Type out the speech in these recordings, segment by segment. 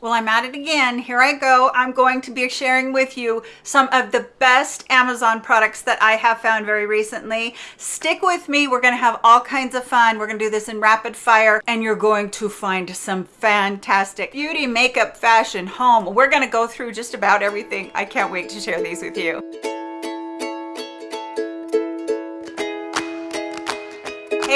Well, I'm at it again. Here I go. I'm going to be sharing with you some of the best Amazon products that I have found very recently. Stick with me. We're going to have all kinds of fun. We're going to do this in rapid fire and you're going to find some fantastic beauty, makeup, fashion, home. We're going to go through just about everything. I can't wait to share these with you.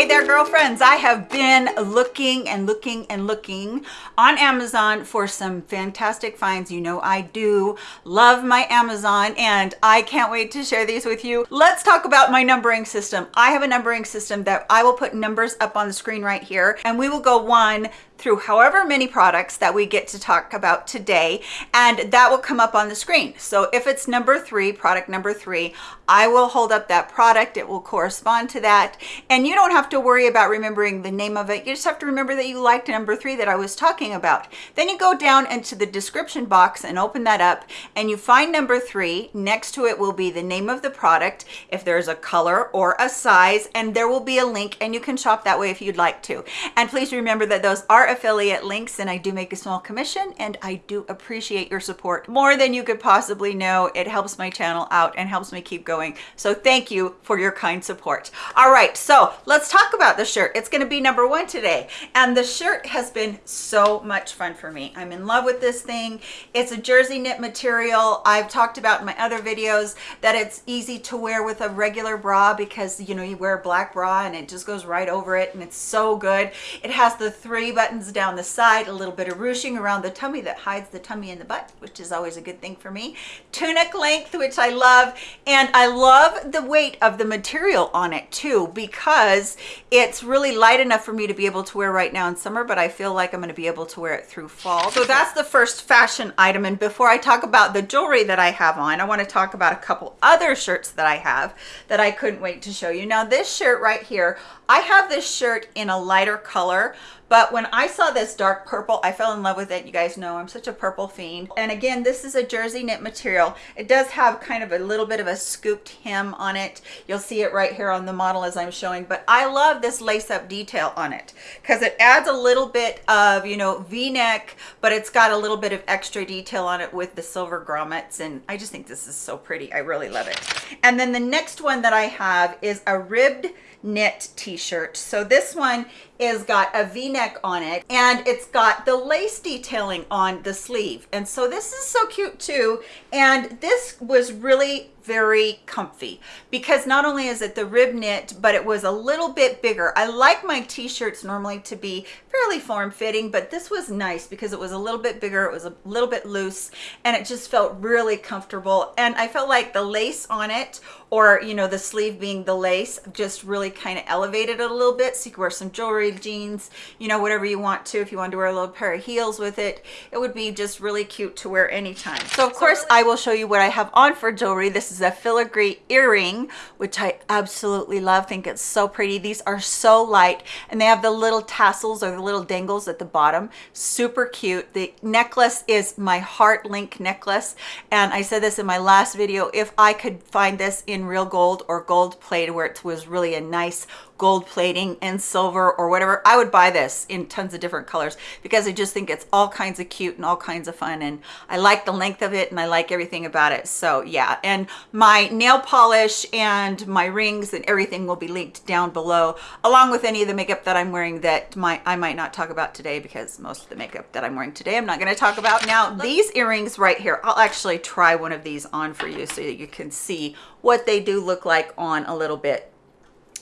Hey there, girlfriends. I have been looking and looking and looking on Amazon for some fantastic finds. You know, I do love my Amazon and I can't wait to share these with you. Let's talk about my numbering system. I have a numbering system that I will put numbers up on the screen right here and we will go one through however many products that we get to talk about today and that will come up on the screen. So if it's number three product number three i will hold up that product. It will correspond to that. And you don't have to worry about remembering the name of it. You just have to remember that you liked number three that i was talking about. Then you go down into the description box and open that up and you find number three. Next to it will be the name of the product if there's a color or a size and there will be a link and you can shop that way if you'd like to. And please remember that those are affiliate links and I do make a small commission and I do appreciate your support more than you could possibly know. It helps my channel out and helps me keep going. So thank you for your kind support. All right, so let's talk about the shirt. It's gonna be number one today. And the shirt has been so much fun for me. I'm in love with this thing. It's a jersey knit material. I've talked about in my other videos that it's easy to wear with a regular bra because you know, you wear a black bra and it just goes right over it and it's so good. It has the three buttons down the side, a little bit of ruching around the tummy that hides the tummy and the butt, which is always a good thing for me. Tunic length, which I love. And I love the weight of the material on it too, because it's really light enough for me to be able to wear right now in summer, but I feel like I'm gonna be able to wear it through fall. So that's the first fashion item. And before I talk about the jewelry that I have on, I wanna talk about a couple other shirts that I have that I couldn't wait to show you. Now this shirt right here, I have this shirt in a lighter color, but when I saw this dark purple, I fell in love with it. You guys know I'm such a purple fiend. And again, this is a jersey knit material. It does have kind of a little bit of a scooped hem on it. You'll see it right here on the model as I'm showing, but I love this lace up detail on it because it adds a little bit of, you know, V-neck, but it's got a little bit of extra detail on it with the silver grommets. And I just think this is so pretty. I really love it. And then the next one that I have is a ribbed knit t-shirt. So this one is got a v-neck on it and it's got the lace detailing on the sleeve. And so this is so cute too. And this was really very comfy because not only is it the rib knit but it was a little bit bigger i like my t-shirts normally to be fairly form-fitting but this was nice because it was a little bit bigger it was a little bit loose and it just felt really comfortable and i felt like the lace on it or you know the sleeve being the lace just really kind of elevated it a little bit so you could wear some jewelry jeans you know whatever you want to if you want to wear a little pair of heels with it it would be just really cute to wear anytime so of course i will show you what i have on for jewelry this is a filigree earring, which I absolutely love. think it's so pretty. These are so light and they have the little tassels or the little dangles at the bottom. Super cute. The necklace is my heart link necklace. And I said this in my last video, if I could find this in real gold or gold plated where it was really a nice gold plating and silver or whatever i would buy this in tons of different colors because i just think it's all kinds of cute and all kinds of fun and i like the length of it and i like everything about it. So yeah and my nail polish and my rings and everything will be linked down below along with any of the makeup that i'm wearing that my i might not talk about today because most of the makeup that i'm wearing today i'm not going to talk about. Now these earrings right here i'll actually try one of these on for you so that you can see what they do look like on a little bit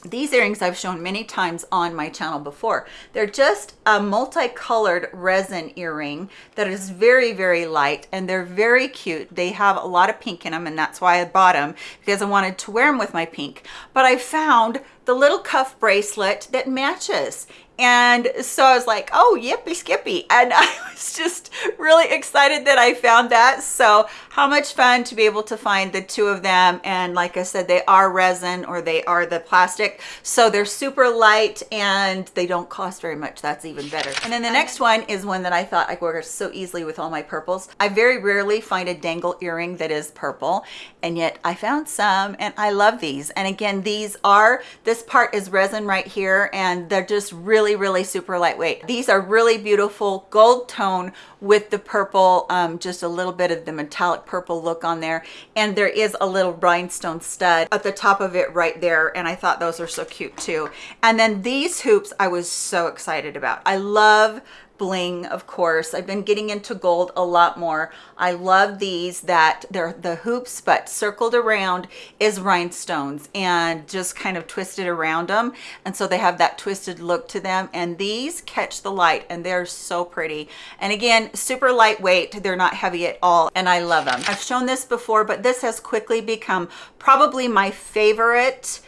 these earrings I've shown many times on my channel before. They're just a multicolored resin earring that is very, very light and they're very cute. They have a lot of pink in them and that's why I bought them because I wanted to wear them with my pink. But I found the little cuff bracelet that matches and so I was like, oh, yippee skippy. And I was just really excited that I found that. So how much fun to be able to find the two of them. And like I said, they are resin or they are the plastic. So they're super light and they don't cost very much. That's even better. And then the next one is one that I thought I could wear so easily with all my purples. I very rarely find a dangle earring that is purple. And yet I found some and I love these. And again, these are, this part is resin right here and they're just really, really super lightweight. These are really beautiful gold tone with the purple, um, just a little bit of the metallic purple look on there. And there is a little rhinestone stud at the top of it right there. And I thought those are so cute too. And then these hoops I was so excited about. I love bling of course. I've been getting into gold a lot more. I love these that they're the hoops but circled around is rhinestones and just kind of twisted around them and so they have that twisted look to them. And these catch the light and they're so pretty. And again super lightweight. They're not heavy at all and i love them i've shown this before but this has quickly become probably my favorite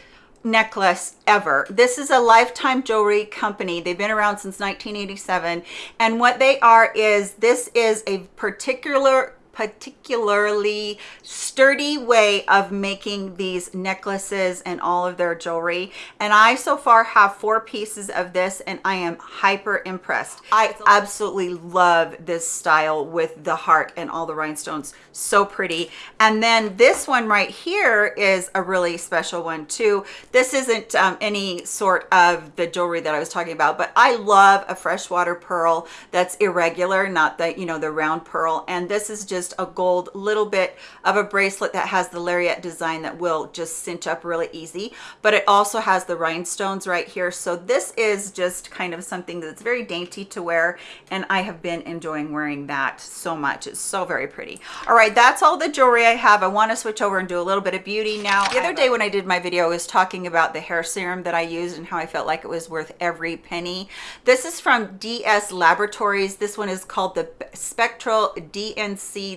necklace ever. This is a Lifetime Jewelry Company. They've been around since 1987. And what they are is, this is a particular particularly sturdy way of making these necklaces and all of their jewelry. And i so far have four pieces of this and i am hyper impressed. I absolutely love this style with the heart and all the rhinestones. So pretty. And then this one right here is a really special one too. This isn't um, any sort of the jewelry that i was talking about but i love a freshwater pearl that's irregular not the you know the round pearl. And this is just just a gold little bit of a bracelet that has the lariat design that will just cinch up really easy. But it also has the rhinestones right here. So this is just kind of something that's very dainty to wear and i have been enjoying wearing that so much. It's so very pretty. All right that's all the jewelry i have. I want to switch over and do a little bit of beauty. Now the other day when i did my video i was talking about the hair serum that i used and how i felt like it was worth every penny. This is from ds laboratories. This one is called the spectral dnc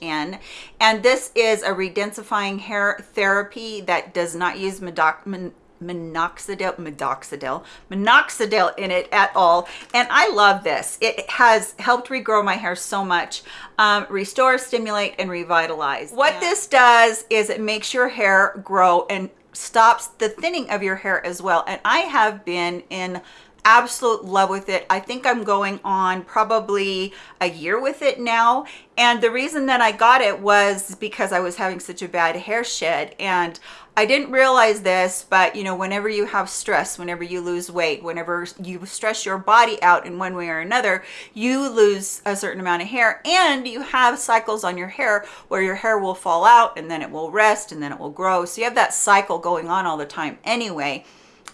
n and this is a redensifying hair therapy that does not use medoc minoxidil minoxidil minoxidil in it at all. And i love this. It has helped regrow my hair so much um, restore stimulate and revitalize. What yeah. this does is it makes your hair grow and stops the thinning of your hair as well. And i have been in absolute love with it. I think I'm going on probably a year with it now. And the reason that I got it was because I was having such a bad hair shed. And I didn't realize this, but you know, whenever you have stress, whenever you lose weight, whenever you stress your body out in one way or another, you lose a certain amount of hair and you have cycles on your hair where your hair will fall out and then it will rest and then it will grow. So you have that cycle going on all the time anyway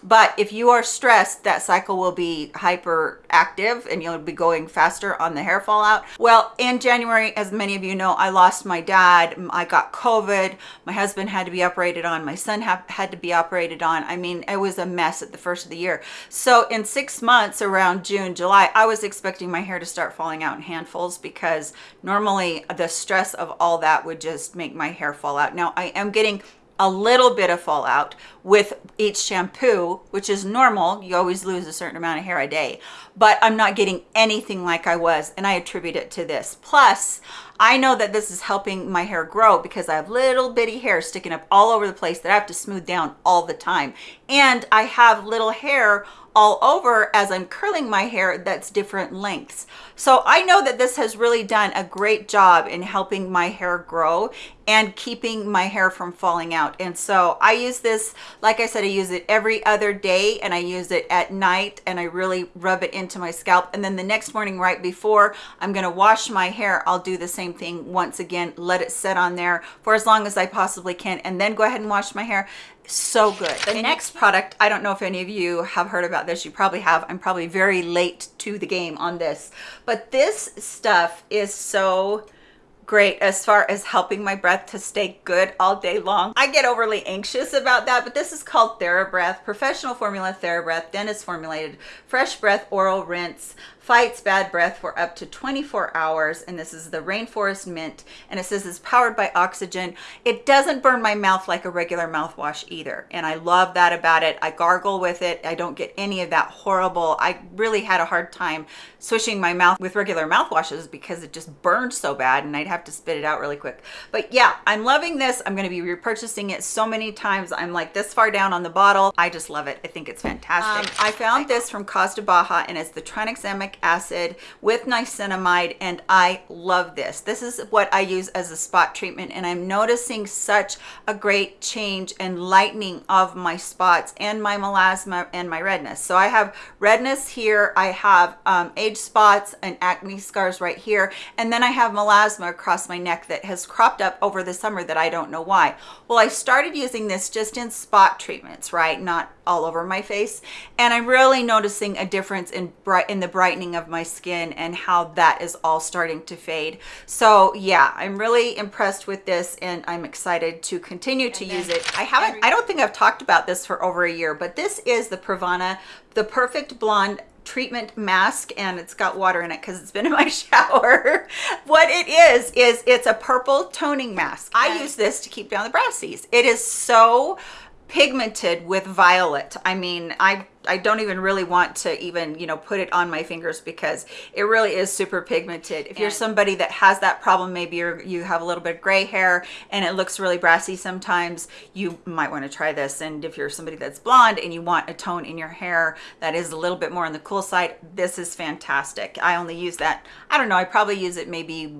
but if you are stressed that cycle will be hyper active and you'll be going faster on the hair fallout. Well in january as many of you know i lost my dad. I got covid. My husband had to be operated on. My son ha had to be operated on. I mean it was a mess at the first of the year. So in six months around june july i was expecting my hair to start falling out in handfuls because normally the stress of all that would just make my hair fall out. Now i am getting a little bit of fallout with each shampoo which is normal. You always lose a certain amount of hair a day. But i'm not getting anything like i was and i attribute it to this. Plus i know that this is helping my hair grow because i have little bitty hair sticking up all over the place that i have to smooth down all the time and i have little hair all over as I'm curling my hair that's different lengths. So I know that this has really done a great job in helping my hair grow and keeping my hair from falling out. And so I use this, like I said, I use it every other day and I use it at night and I really rub it into my scalp. And then the next morning right before I'm gonna wash my hair, I'll do the same thing once again, let it set on there for as long as I possibly can and then go ahead and wash my hair. So good. The next product i don't know if any of you have heard about this you probably have i'm probably very late to the game on this but this stuff is so great as far as helping my breath to stay good all day long. I get overly anxious about that, but this is called TheraBreath, professional formula TheraBreath, dentist formulated, fresh breath oral rinse, fights bad breath for up to 24 hours and this is the rainforest mint and it says it's powered by oxygen. It doesn't burn my mouth like a regular mouthwash either and i love that about it. I gargle with it. I don't get any of that horrible i really had a hard time swishing my mouth with regular mouthwashes because it just burned so bad and i'd have to spit it out really quick. But yeah i'm loving this. I'm going to be repurchasing it so many times. I'm like this far down on the bottle. I just love it. I think it's fantastic. Um, i found this from Cos De BAHA and it's the acid with niacinamide and I love this. This is what I use as a spot treatment and I'm noticing such a great change and lightening of my spots and my melasma and my redness. So I have redness here, I have um, age spots and acne scars right here, and then I have melasma across my neck that has cropped up over the summer that I don't know why. Well, I started using this just in spot treatments, right? Not all over my face. And I'm really noticing a difference in bright in the brightening of my skin and how that is all starting to fade. So yeah, I'm really impressed with this and I'm excited to continue to use it. I haven't, I don't think I've talked about this for over a year, but this is the Pravana, the Perfect Blonde treatment mask and it's got water in it because it's been in my shower. What it is is it's a purple toning mask. I use this to keep down the brassies. It is so pigmented with violet. I mean i i don't even really want to even you know put it on my fingers because it really is super pigmented if you're somebody that has that problem maybe you're you have a little bit of gray hair and it looks really brassy sometimes you might want to try this and if you're somebody that's blonde and you want a tone in your hair that is a little bit more on the cool side this is fantastic i only use that i don't know i probably use it maybe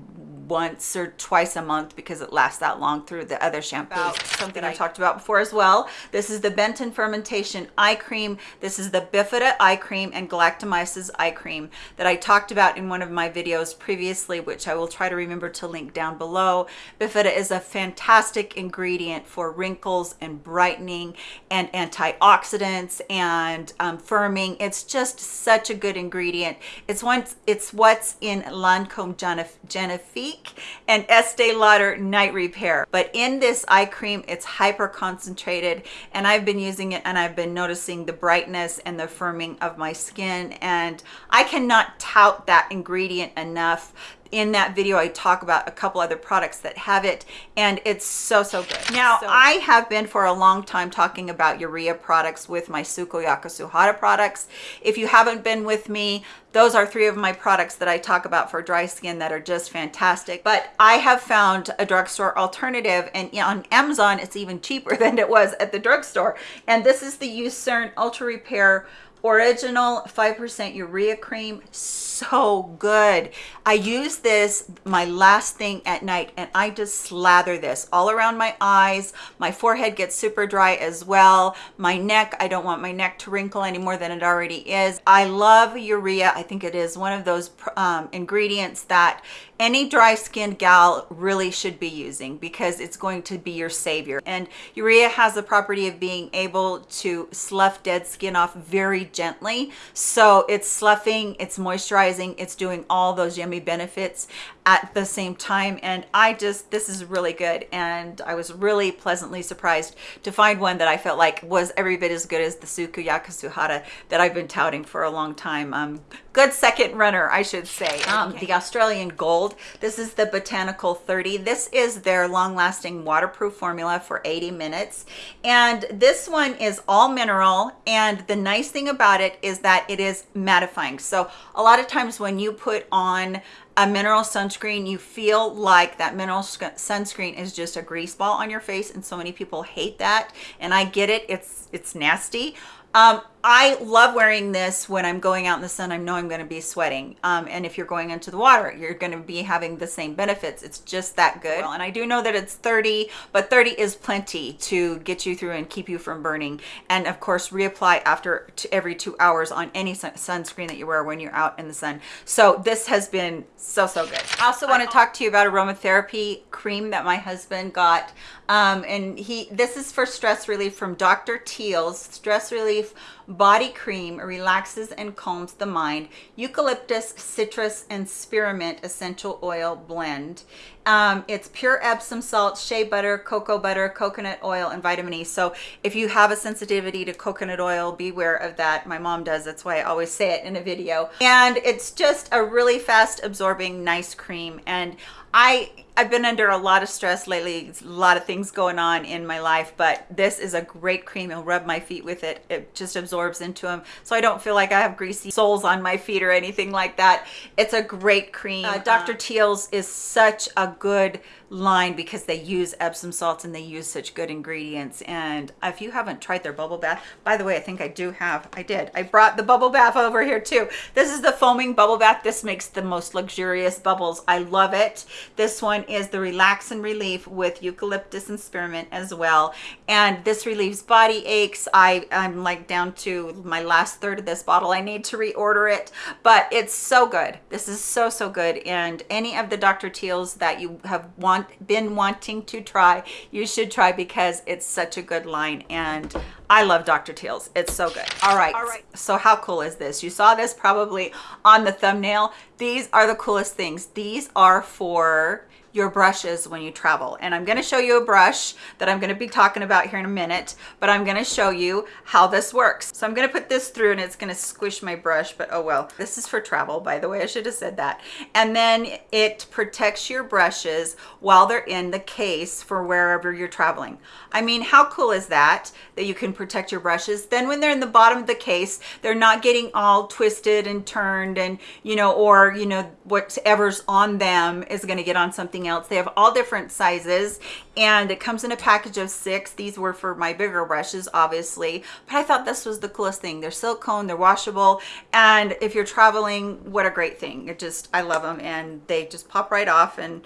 once or twice a month because it lasts that long through the other shampoos. Something I, I talked about before as well. This is the Benton Fermentation Eye Cream. This is the Bifida Eye Cream and Galactomyces Eye Cream that I talked about in one of my videos previously, which I will try to remember to link down below. Bifida is a fantastic ingredient for wrinkles and brightening and antioxidants and um, firming. It's just such a good ingredient. It's, once, it's what's in Lancome Genifique and Estee Lauder Night Repair. But in this eye cream, it's hyper concentrated and I've been using it and I've been noticing the brightness and the firming of my skin. And I cannot tout that ingredient enough in that video i talk about a couple other products that have it and it's so so good. Now so, i have been for a long time talking about urea products with my Sukoyaka Suhada products. If you haven't been with me those are three of my products that i talk about for dry skin that are just fantastic. But i have found a drugstore alternative and on amazon it's even cheaper than it was at the drugstore. And this is the Eucerin ultra repair original 5% urea cream so good. I use this my last thing at night and i just slather this all around my eyes. My forehead gets super dry as well. My neck i don't want my neck to wrinkle any more than it already is. I love urea. I think it is one of those um, ingredients that any dry skinned gal really should be using because it's going to be your savior. And urea has the property of being able to slough dead skin off very gently. So it's sloughing it's moisturizing it's doing all those yummy benefits at the same time and i just this is really good and i was really pleasantly surprised to find one that i felt like was every bit as good as the Sukoyaka Suhada that i've been touting for a long time. Um good second runner i should say. Um okay. the australian gold this is the botanical 30 this is their long-lasting waterproof formula for 80 minutes and this one is all mineral and the nice thing about it is that it is mattifying. So a lot of times when you put on a mineral sunscreen you feel like that mineral sunscreen is just a grease ball on your face and so many people hate that and i get it it's it's nasty. Um, I love wearing this when I'm going out in the sun. I know I'm going to be sweating. Um, and if you're going into the water, you're going to be having the same benefits. It's just that good. And I do know that it's 30, but 30 is plenty to get you through and keep you from burning. And of course, reapply after every two hours on any sun sunscreen that you wear when you're out in the sun. So this has been so, so good. I also want to talk to you about aromatherapy cream that my husband got. Um, and he, this is for stress relief from Dr. Teal's Stress Relief body cream relaxes and calms the mind. Eucalyptus citrus and spearmint essential oil blend um, it's pure Epsom salt, shea butter, cocoa butter, coconut oil, and vitamin E. So if you have a sensitivity to coconut oil, beware of that. My mom does. That's why I always say it in a video. And it's just a really fast absorbing, nice cream. And I I've been under a lot of stress lately, a lot of things going on in my life, but this is a great cream. I'll rub my feet with it. It just absorbs into them. So I don't feel like I have greasy soles on my feet or anything like that. It's a great cream. Uh, Dr. Teal's is such a good line because they use Epsom salts and they use such good ingredients. And if you haven't tried their bubble bath, by the way, I think I do have, I did. I brought the bubble bath over here too. This is the foaming bubble bath. This makes the most luxurious bubbles. I love it. This one is the Relax and Relief with eucalyptus and spearmint as well. And this relieves body aches. I, I'm like down to my last third of this bottle. I need to reorder it, but it's so good. This is so, so good. And any of the Dr. Teal's that you have want been wanting to try you should try because it's such a good line and i love dr teal's. It's so good. All right. All right. So how cool is this? You saw this probably on the thumbnail. These are the coolest things. These are for your brushes when you travel. And I'm gonna show you a brush that I'm gonna be talking about here in a minute, but I'm gonna show you how this works. So I'm gonna put this through and it's gonna squish my brush, but oh well. This is for travel, by the way, I should have said that. And then it protects your brushes while they're in the case for wherever you're traveling. I mean, how cool is that, that you can protect your brushes? Then when they're in the bottom of the case, they're not getting all twisted and turned and, you know, or, you know, whatever's on them is gonna get on something else. They have all different sizes and it comes in a package of six. These were for my bigger brushes obviously but i thought this was the coolest thing. They're silicone they're washable and if you're traveling what a great thing. It just i love them and they just pop right off and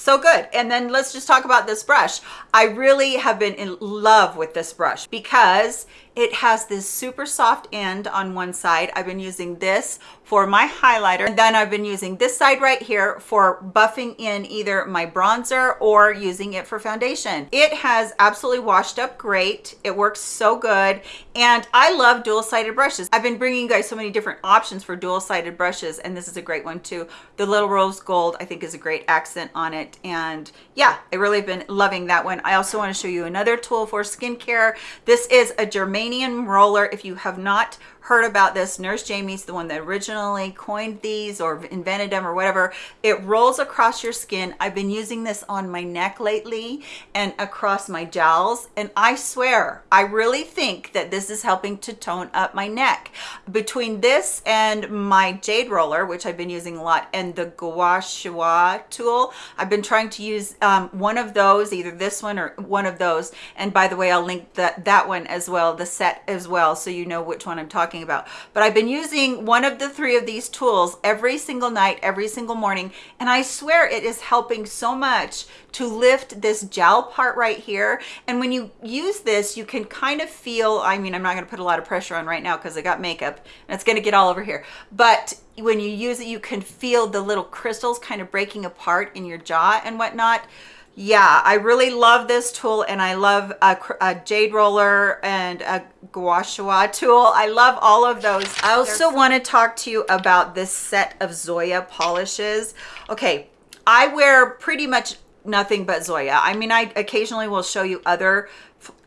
so good. And then let's just talk about this brush. I really have been in love with this brush because it has this super soft end on one side. I've been using this for my highlighter. And then i've been using this side right here for buffing in either my bronzer or using it for foundation. It has absolutely washed up great. It works so good. And i love dual-sided brushes. I've been bringing you guys so many different options for dual-sided brushes and this is a great one too. The little rose gold i think is a great accent on it. And yeah i really have been loving that one. I also want to show you another tool for skincare. This is a germanium roller. If you have not heard about this. Nurse Jamie's the one that originally coined these or invented them or whatever. It rolls across your skin. I've been using this on my neck lately and across my jowls. And I swear, I really think that this is helping to tone up my neck. Between this and my jade roller, which I've been using a lot, and the gua sha tool, I've been trying to use um, one of those, either this one or one of those. And by the way, I'll link that, that one as well, the set as well, so you know which one I'm talking talking about. But i've been using one of the three of these tools every single night every single morning and i swear it is helping so much to lift this jowl part right here. And when you use this you can kind of feel i mean i'm not going to put a lot of pressure on right now because i got makeup and it's going to get all over here. But when you use it you can feel the little crystals kind of breaking apart in your jaw and whatnot yeah i really love this tool and i love a, a jade roller and a gua sha tool. I love all of those. I also want to talk to you about this set of zoya polishes. Okay i wear pretty much nothing but zoya. I mean i occasionally will show you other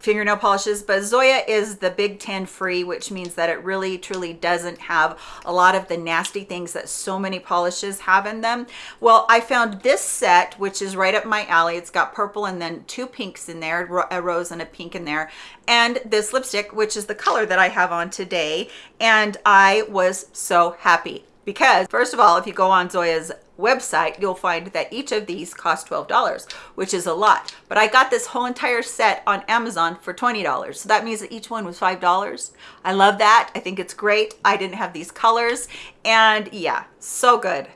fingernail polishes but zoya is the big 10 free which means that it really truly doesn't have a lot of the nasty things that so many polishes have in them. Well i found this set which is right up my alley. It's got purple and then two pinks in there a rose and a pink in there and this lipstick which is the color that i have on today and i was so happy. Because first of all if you go on zoya's website you'll find that each of these cost $12 which is a lot. But I got this whole entire set on Amazon for $20 so that means that each one was five dollars. I love that. I think it's great. I didn't have these colors. And yeah so good.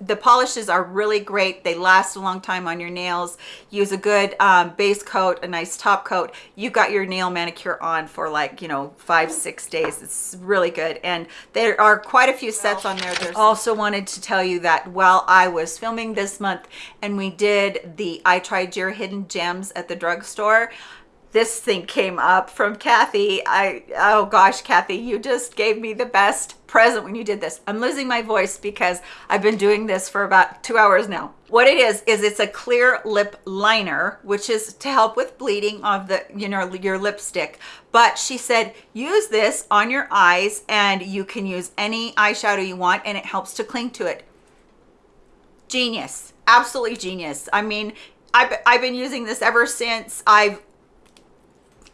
The polishes are really great. They last a long time on your nails. Use a good um, base coat a nice top coat. You got your nail manicure on for like you know five six days. It's really good. And there are quite a few sets on there. There's also wanted to tell you that while i was filming this month and we did the i tried your hidden gems at the drugstore this thing came up from Kathy. I, oh gosh, Kathy, you just gave me the best present when you did this. I'm losing my voice because I've been doing this for about two hours now. What it is, is it's a clear lip liner, which is to help with bleeding of the, you know, your lipstick. But she said, use this on your eyes and you can use any eyeshadow you want and it helps to cling to it. Genius, absolutely genius. I mean, I've, I've been using this ever since I've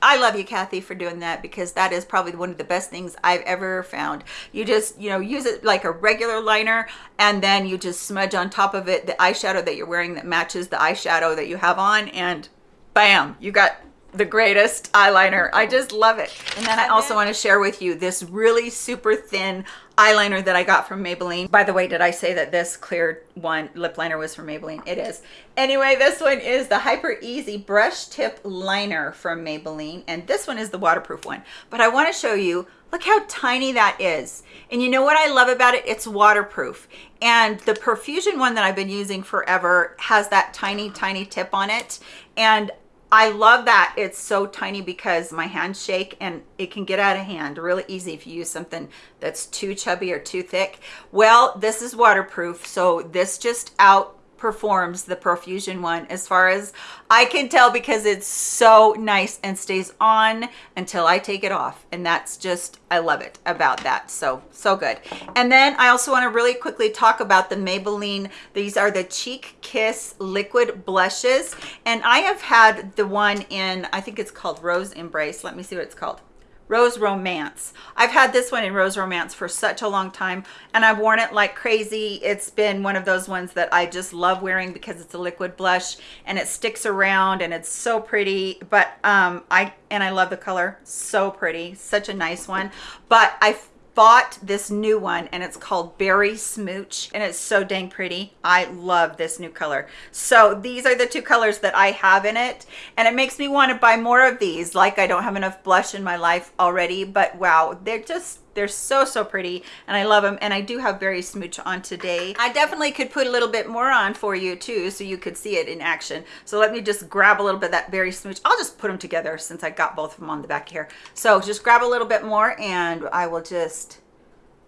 I love you, Kathy, for doing that because that is probably one of the best things I've ever found. You just, you know, use it like a regular liner and then you just smudge on top of it the eyeshadow that you're wearing that matches the eyeshadow that you have on and bam, you got the greatest eyeliner. I just love it. And then I also want to share with you this really super thin eyeliner that I got from Maybelline. By the way, did I say that this clear one lip liner was from Maybelline? It is. Anyway, this one is the Hyper Easy Brush Tip Liner from Maybelline. And this one is the waterproof one. But I want to show you, look how tiny that is. And you know what I love about it? It's waterproof. And the Perfusion one that I've been using forever has that tiny, tiny tip on it. And I love that it's so tiny because my hands shake and it can get out of hand really easy if you use something that's too chubby or too thick. Well, this is waterproof, so this just out performs the Profusion one as far as I can tell because it's so nice and stays on until I take it off. And that's just, I love it about that. So, so good. And then I also want to really quickly talk about the Maybelline. These are the Cheek Kiss Liquid Blushes. And I have had the one in, I think it's called Rose Embrace. Let me see what it's called. Rose Romance. I've had this one in Rose Romance for such a long time and I've worn it like crazy. It's been one of those ones that I just love wearing because it's a liquid blush and it sticks around and it's so pretty. But um, I, and I love the color, so pretty, such a nice one. But I bought this new one and it's called Berry Smooch and it's so dang pretty. I love this new color. So these are the two colors that I have in it and it makes me want to buy more of these like I don't have enough blush in my life already but wow they're just they're so so pretty and i love them and i do have berry smooch on today. I definitely could put a little bit more on for you too so you could see it in action. So let me just grab a little bit of that berry smooch. I'll just put them together since i got both of them on the back here. So just grab a little bit more and i will just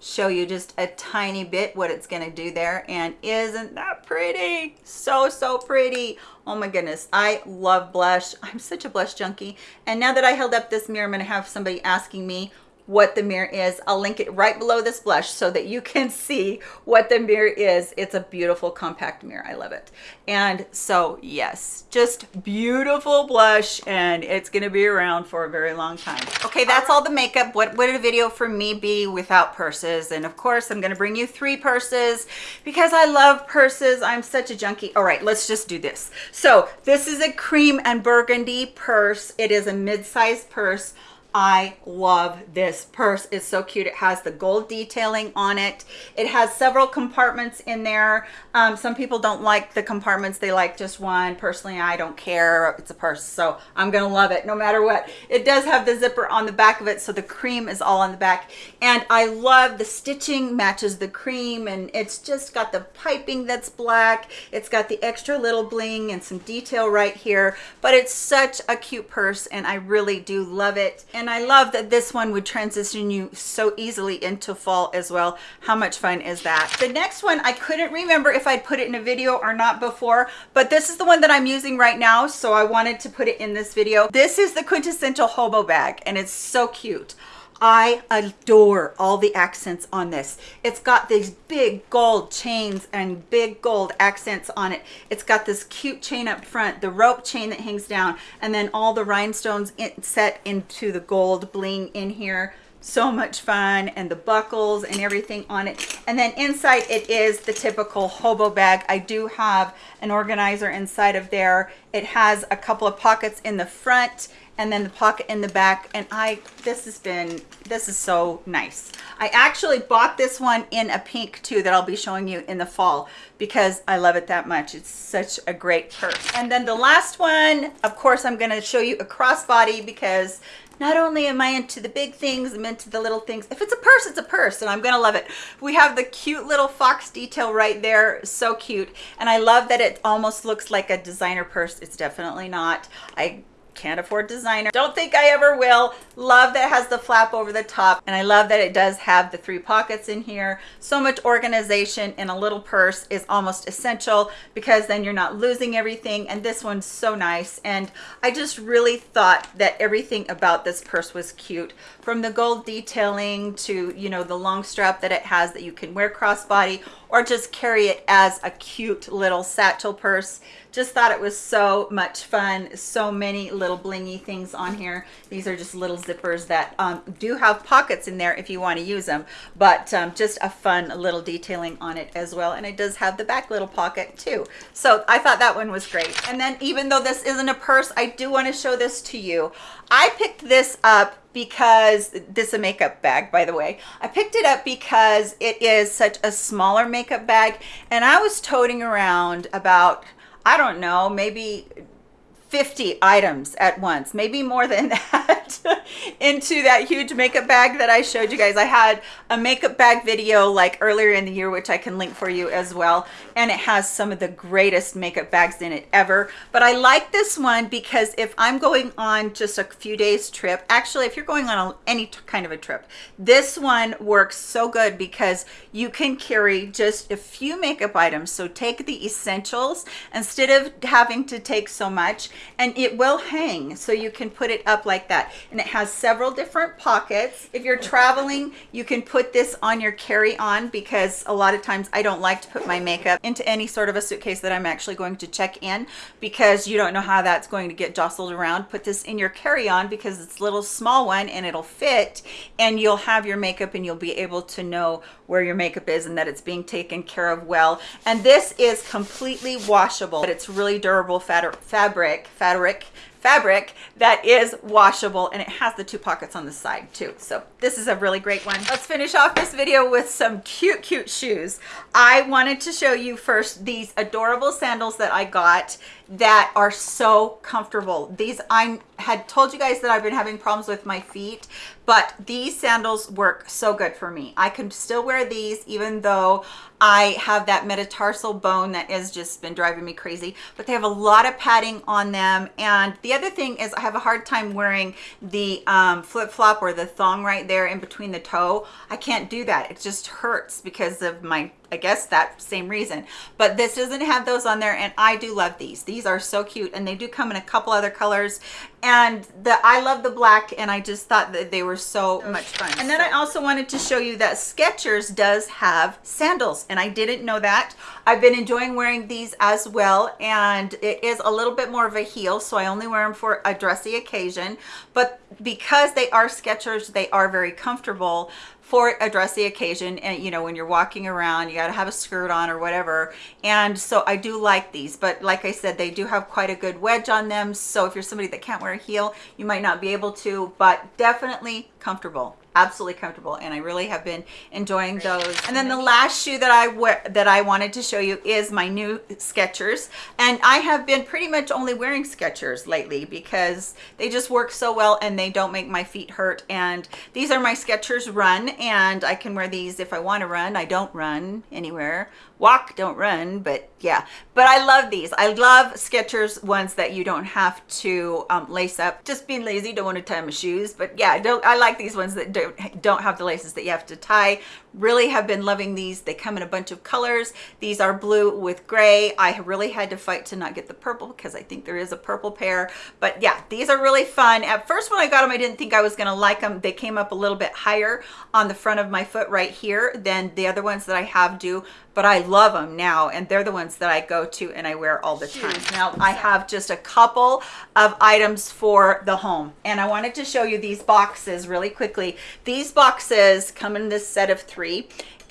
show you just a tiny bit what it's going to do there. And isn't that pretty? So so pretty. Oh my goodness i love blush. I'm such a blush junkie. And now that i held up this mirror i'm going to have somebody asking me what the mirror is. I'll link it right below this blush so that you can see what the mirror is. It's a beautiful compact mirror. I love it. And so yes, just beautiful blush and it's going to be around for a very long time. Okay, that's all the makeup. What would a video for me be without purses? And of course, I'm going to bring you three purses because I love purses. I'm such a junkie. All right, let's just do this. So this is a cream and burgundy purse. It is a mid-sized purse. I love this purse. It's so cute. It has the gold detailing on it. It has several compartments in there. Um, some people don't like the compartments. They like just one. Personally, I don't care. It's a purse, so I'm going to love it no matter what. It does have the zipper on the back of it, so the cream is all on the back. And I love the stitching matches the cream, and it's just got the piping that's black. It's got the extra little bling and some detail right here, but it's such a cute purse, and I really do love it. And and I love that this one would transition you so easily into fall as well. How much fun is that? The next one, I couldn't remember if I'd put it in a video or not before, but this is the one that I'm using right now. So I wanted to put it in this video. This is the quintessential hobo bag and it's so cute. I adore all the accents on this. It's got these big gold chains and big gold accents on it. It's got this cute chain up front, the rope chain that hangs down, and then all the rhinestones in, set into the gold bling in here so much fun and the buckles and everything on it and then inside it is the typical hobo bag i do have an organizer inside of there it has a couple of pockets in the front and then the pocket in the back and i this has been this is so nice i actually bought this one in a pink too that i'll be showing you in the fall because i love it that much it's such a great purse and then the last one of course i'm going to show you a crossbody because not only am I into the big things, I'm into the little things. If it's a purse, it's a purse, and I'm gonna love it. We have the cute little fox detail right there, so cute. And I love that it almost looks like a designer purse. It's definitely not. I can't afford designer. Don't think i ever will. Love that it has the flap over the top and i love that it does have the three pockets in here. So much organization in a little purse is almost essential because then you're not losing everything and this one's so nice. And i just really thought that everything about this purse was cute. From the gold detailing to you know the long strap that it has that you can wear crossbody or just carry it as a cute little satchel purse. Just thought it was so much fun. So many little blingy things on here. These are just little zippers that um, do have pockets in there if you want to use them but um, just a fun little detailing on it as well. And it does have the back little pocket too. So i thought that one was great. And then even though this isn't a purse i do want to show this to you. I picked this up because this is a makeup bag by the way i picked it up because it is such a smaller makeup bag and i was toting around about I don't know, maybe 50 items at once, maybe more than that, into that huge makeup bag that I showed you guys. I had a makeup bag video like earlier in the year, which I can link for you as well. And it has some of the greatest makeup bags in it ever. But I like this one because if I'm going on just a few days trip, actually, if you're going on any kind of a trip, this one works so good because you can carry just a few makeup items. So take the essentials instead of having to take so much and it will hang so you can put it up like that and it has several different pockets if you're traveling you can put this on your carry-on because a lot of times I don't like to put my makeup into any sort of a suitcase that I'm actually going to check in because you don't know how that's going to get jostled around. Put this in your carry-on because it's a little small one and it'll fit and you'll have your makeup and you'll be able to know where your makeup is and that it's being taken care of well. And this is completely washable but it's really durable fabric fabric fabric that is washable and it has the two pockets on the side too. So this is a really great one. Let's finish off this video with some cute cute shoes. I wanted to show you first these adorable sandals that i got that are so comfortable. These i had told you guys that i've been having problems with my feet but these sandals work so good for me. I can still wear these even though i have that metatarsal bone that has just been driving me crazy but they have a lot of padding on them. And the other thing is i have a hard time wearing the um, flip-flop or the thong right there in between the toe. I can't do that. It just hurts because of my I guess that same reason. But this doesn't have those on there and I do love these. These are so cute and they do come in a couple other colors and the I love the black and I just thought that they were so much fun. And then I also wanted to show you that Skechers does have sandals and I didn't know that. I've been enjoying wearing these as well and it is a little bit more of a heel so I only wear them for a dressy occasion but because they are Skechers they are very comfortable for a dressy occasion and you know when you're walking around you got to have a skirt on or whatever. And so i do like these but like i said they do have quite a good wedge on them. So if you're somebody that can't wear a heel you might not be able to but definitely comfortable absolutely comfortable and I really have been enjoying those. And then the last shoe that I wear that I wanted to show you is my new Skechers and I have been pretty much only wearing Skechers lately because they just work so well and they don't make my feet hurt and these are my Skechers run and I can wear these if I want to run. I don't run anywhere walk don't run but yeah. But i love these. I love skechers ones that you don't have to um, lace up. Just being lazy don't want to tie my shoes but yeah don't i like these ones that don't don't have the laces that you have to tie really have been loving these. They come in a bunch of colors. These are blue with gray. I really had to fight to not get the purple because i think there is a purple pair. But yeah these are really fun. At first when i got them i didn't think i was going to like them they came up a little bit higher on the front of my foot right here than the other ones that i have do but I love them now and they're the ones that I go to and I wear all the time. Now I have just a couple of items for the home and I wanted to show you these boxes really quickly. These boxes come in this set of three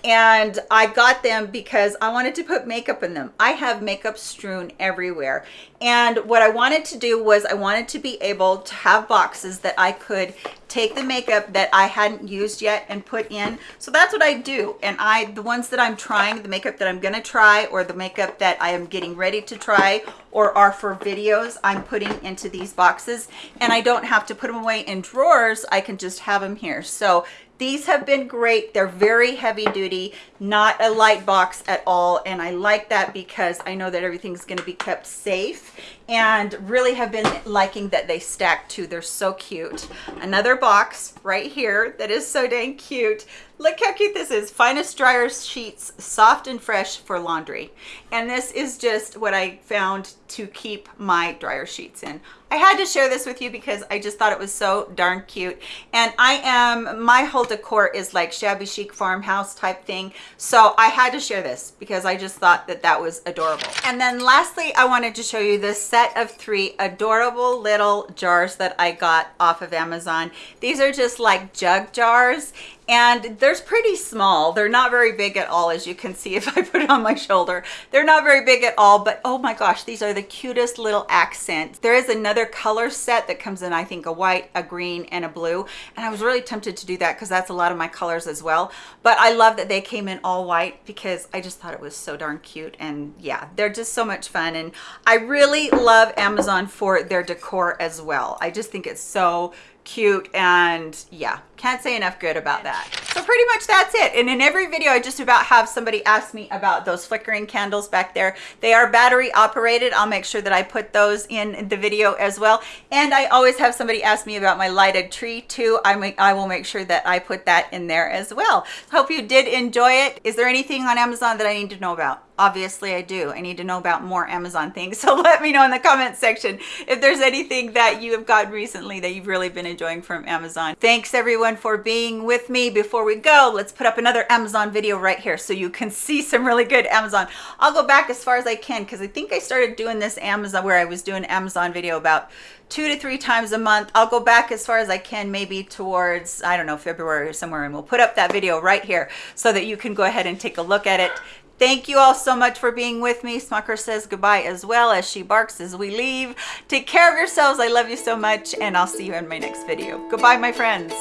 and I got them because I wanted to put makeup in them. I have makeup strewn everywhere. And what I wanted to do was I wanted to be able to have boxes that I could take the makeup that I hadn't used yet and put in. So that's what I do. And I, the ones that I'm trying, the makeup that I'm gonna try or the makeup that I am getting ready to try or are for videos, I'm putting into these boxes and I don't have to put them away in drawers. I can just have them here. So these have been great. They're very heavy duty, not a light box at all. And I like that because I know that everything's gonna be kept safe and really have been liking that they stack too. They're so cute. Another box right here that is so dang cute. Look how cute this is. Finest dryer sheets, soft and fresh for laundry. And this is just what I found to keep my dryer sheets in. I had to share this with you because I just thought it was so darn cute. And I am, my whole decor is like shabby chic farmhouse type thing. So I had to share this because I just thought that that was adorable. And then lastly, I wanted to show you this set of three adorable little jars that I got off of Amazon. These are just like jug jars and they're pretty small. They're not very big at all as you can see if i put it on my shoulder. They're not very big at all but oh my gosh these are the cutest little accents. There is another color set that comes in i think a white a green and a blue. And i was really tempted to do that because that's a lot of my colors as well. But i love that they came in all white because i just thought it was so darn cute. And yeah they're just so much fun. And i really love amazon for their decor as well. I just think it's so cute and yeah can't say enough good about that. So pretty much that's it. And in every video i just about have somebody ask me about those flickering candles back there. They are battery operated. I'll make sure that i put those in the video as well. And i always have somebody ask me about my lighted tree too. I make i will make sure that i put that in there as well. Hope you did enjoy it. Is there anything on amazon that i need to know about obviously i do. I need to know about more amazon things so let me know in the comment section if there's anything that you have gotten recently that you've really been enjoying from amazon. Thanks everyone for being with me. Before we go let's put up another amazon video right here so you can see some really good amazon. I'll go back as far as i can because i think i started doing this amazon where i was doing amazon video about two to three times a month. I'll go back as far as i can maybe towards i don't know february or somewhere and we'll put up that video right here so that you can go ahead and take a look at it Thank you all so much for being with me. Smucker says goodbye as well as she barks as we leave. Take care of yourselves. I love you so much and I'll see you in my next video. Goodbye, my friends.